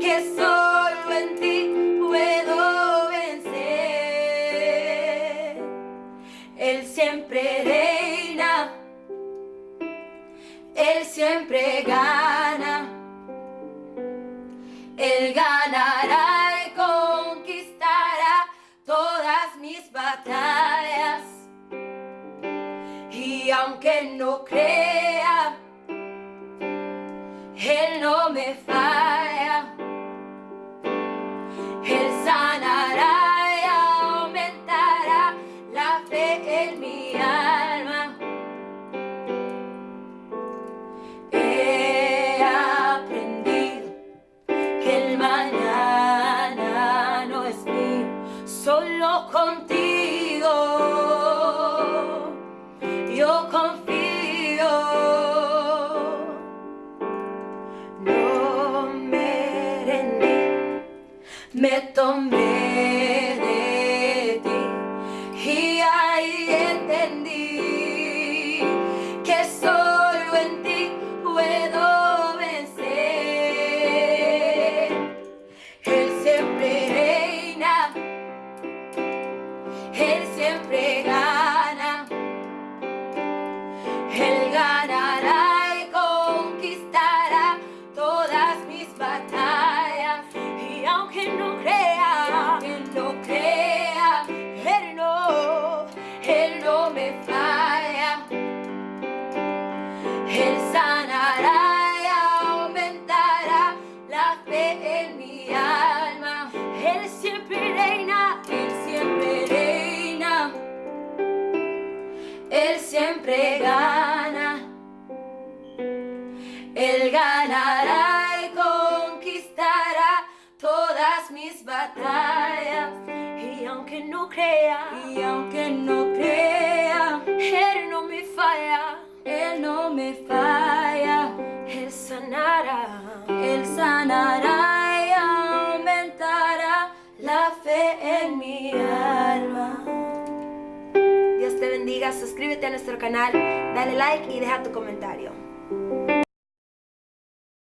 que solo en ti puedo vencer. Él siempre reina, Él siempre gana, Él ganará y conquistará todas mis batallas. Y aunque no crea, él no me falla. Él sanará y aumentará la fe en mi alma. He aprendido que el mañana no es mío, solo contigo me tomé Él siempre reina, Él siempre reina. Él siempre gana. Él ganará y conquistará todas mis batallas. Y aunque no crea, y aunque no crea, Él no me falla, Él no me falla. suscríbete a nuestro canal, dale like y deja tu comentario.